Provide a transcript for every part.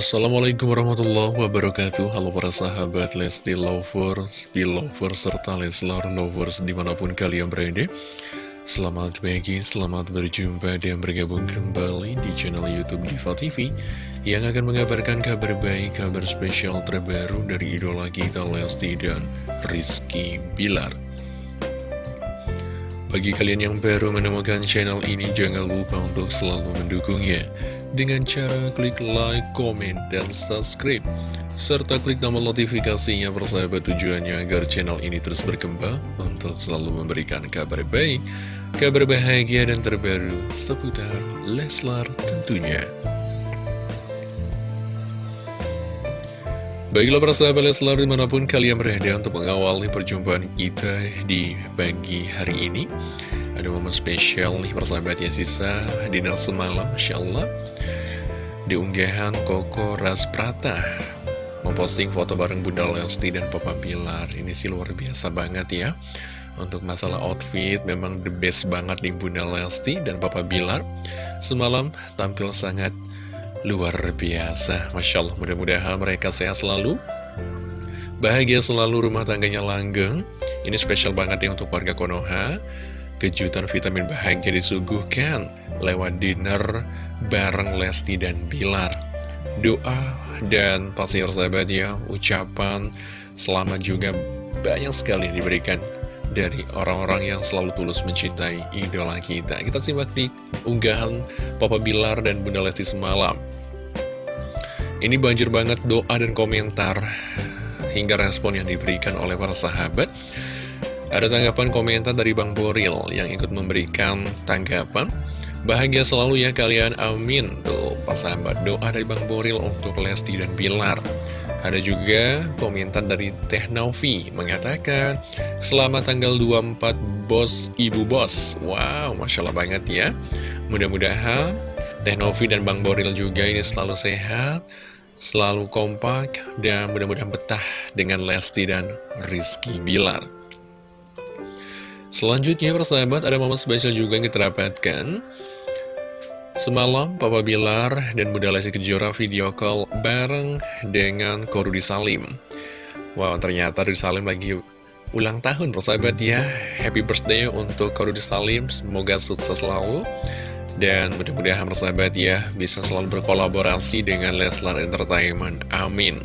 Assalamualaikum warahmatullahi wabarakatuh. Halo para sahabat Lesti Lovers, Belovers, serta Leslar Lovers di mana pun kalian berada. Selamat pagi, selamat berjumpa dan bergabung kembali di channel Youtube Diva TV Yang akan mengabarkan kabar baik, kabar spesial terbaru dari idola kita Lesti dan Rizky Bilar bagi kalian yang baru menemukan channel ini, jangan lupa untuk selalu mendukungnya dengan cara klik like, komen, dan subscribe. Serta klik tombol notifikasinya persahabat tujuannya agar channel ini terus berkembang untuk selalu memberikan kabar baik, kabar bahagia dan terbaru seputar Leslar tentunya. Baiklah para sahabat Leslar di mana pun kalian berada untuk mengawali perjumpaan kita di pagi hari ini. Ada momen spesial nih persahabat ya sisa dinner semalam Masya Allah Di unggahan Koko Rasprata Memposting foto bareng Bunda Lesti dan Papa Bilar. Ini sih luar biasa banget ya. Untuk masalah outfit memang the best banget di Bunda Lesti dan Papa Bilar. Semalam tampil sangat Luar biasa, Masya Allah mudah-mudahan mereka sehat selalu. Bahagia selalu rumah tangganya langgeng. Ini spesial banget ya untuk warga Konoha. Kejutan vitamin bahagia disuguhkan Lewat dinner bareng Lesti dan Bilar. Doa dan pasti sahabat ya Ucapan selamat juga banyak sekali diberikan dari orang-orang yang selalu tulus mencintai idola kita. Kita simak di unggahan Papa Bilar dan Bunda Lesti semalam. Ini banjir banget doa dan komentar hingga respon yang diberikan oleh para sahabat. Ada tanggapan komentar dari Bang Boril yang ikut memberikan tanggapan. Bahagia selalu ya kalian, amin. Tuh, para sahabat, doa dari Bang Boril untuk Lesti dan Bilar. Ada juga komentar dari Teh Novi mengatakan Selamat tanggal 24 bos ibu bos. Wow, Masya Allah banget ya. Mudah-mudahan Teh Novi dan Bang Boril juga ini selalu sehat Selalu kompak Dan mudah-mudahan betah dengan Lesti dan Rizky Bilar. Selanjutnya persahabat ada momen spesial juga yang kita dapatkan Semalam, Papa Bilar dan Bunda Lesti Kejora video call bareng dengan Korudi Salim. Wow, ternyata Korudi Salim lagi ulang tahun, persahabat ya. Happy birthday untuk Korudi Salim, semoga sukses selalu. Dan mudah-mudahan persahabat ya, bisa selalu berkolaborasi dengan Leslar Entertainment. Amin.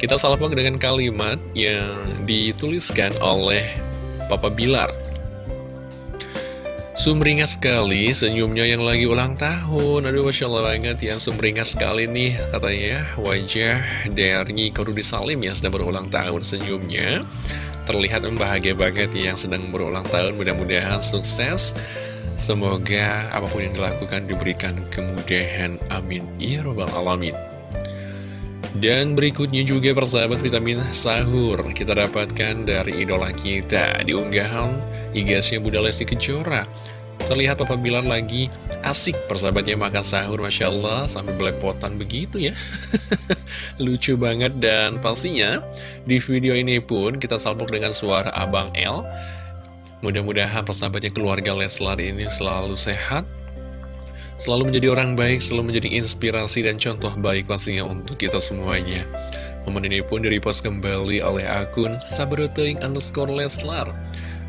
Kita salpok dengan kalimat yang dituliskan oleh Papa Bilar. Sumringah sekali senyumnya yang lagi ulang tahun. Aduh Masya Allah banget ya Sumringah sekali nih katanya ya. Wajah dari Korudi Salim yang sedang berulang tahun senyumnya. Terlihat bahagia banget ya yang sedang berulang tahun Mudah-mudahan sukses. Semoga apa pun yang dilakukan diberikan kemudahan Amin. Ya Rabbal Alamin dan berikutnya juga persahabat vitamin sahur. Kita dapatkan dari idola kita Di unggahan igasnya Bunda Lesti Kejora. Terlihat Papa Bilar lagi asik persahabatnya makan sahur Masya Allah. Sampai belepotan begitu ya. Lucu banget. Dan pastinya di video ini pun kita salpok dengan suara Abang L Mudah-mudahan persahabatnya keluarga Leslar ini selalu sehat Selalu menjadi orang baik, selalu menjadi inspirasi dan contoh baik pastinya untuk kita semuanya. Momen ini pun direpost kembali oleh akun Sabroteing underscore Leslar.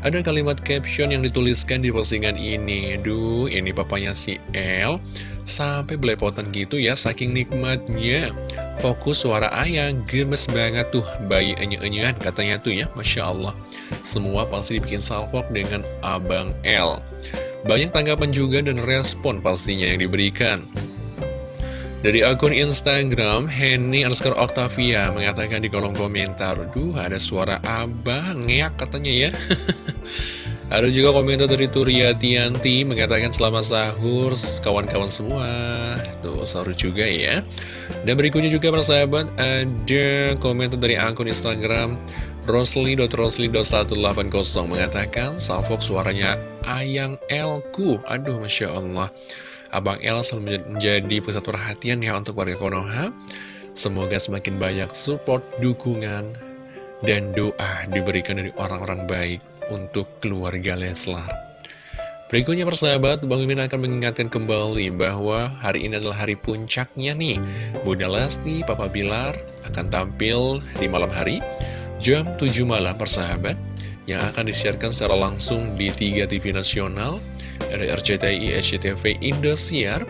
Ada kalimat caption yang dituliskan di postingan ini. Duh, ini papanya si El. Sampai belepotan gitu ya, saking nikmatnya. Fokus suara ayah, gemes banget tuh. Bayi enye-enyean katanya tuh ya, Masya Allah. Semua pasti dibikin salpok dengan Abang El. Banyak tanggapan juga dan respon pastinya yang diberikan. Dari akun Instagram, Henny underscore Octavia mengatakan di kolom komentar, Duh, ada suara abang, ngeak katanya ya. ada juga komentar dari Turia Tianti mengatakan selamat sahur kawan-kawan semua. Tuh, sahur juga ya. Dan berikutnya juga persahabat, ada komentar dari akun Instagram Rosli.rosli.180 mengatakan Salfok suaranya Ayang Elku. Aduh Masya Allah. Abang El selalu menjadi pusat perhatian ya untuk warga Konoha. Semoga semakin banyak support, dukungan, dan doa diberikan dari orang-orang baik untuk keluarga Leslar. Berikutnya persahabat, Bang Mimin akan mengingatkan kembali bahwa hari ini adalah hari puncaknya nih. Bunda Lesti, Papa Bilar akan tampil di malam hari jam 7 malam persahabat yang akan disiarkan secara langsung di 3 TV nasional ada RCTI, SCTV, Indosiar.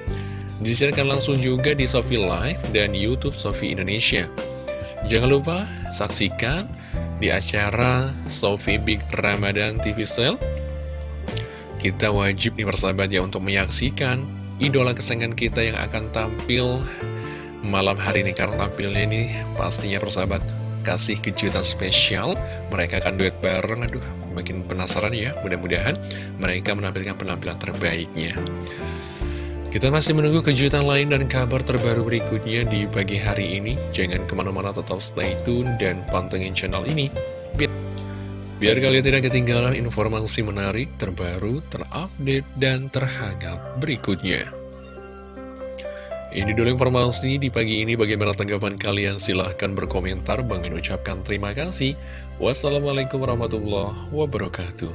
Disiarkan langsung juga di Sofi Live dan Youtube Sofi Indonesia. Jangan lupa saksikan di acara Sofi Big Ramadan TV Sale. Kita wajib nih persahabat ya untuk menyaksikan idola kesayangan kita yang akan tampil malam hari ini. Karena tampilnya ini pastinya persahabat kasih kejutan spesial. Mereka akan duet bareng. Aduh makin penasaran ya. Mudah-mudahan mereka menampilkan penampilan terbaiknya. Kita masih menunggu kejutan lain dan kabar terbaru berikutnya di pagi hari ini. Jangan ke mana-mana tetap stay tune dan pantengin channel ini. Biar kalian tidak ketinggalan informasi menarik, terbaru, terupdate, dan terhangat berikutnya ini dulu informasi di pagi ini bagaimana tanggapan kalian? Silahkan berkomentar. Bang ucapkan terima kasih. Wassalamualaikum warahmatullahi wabarakatuh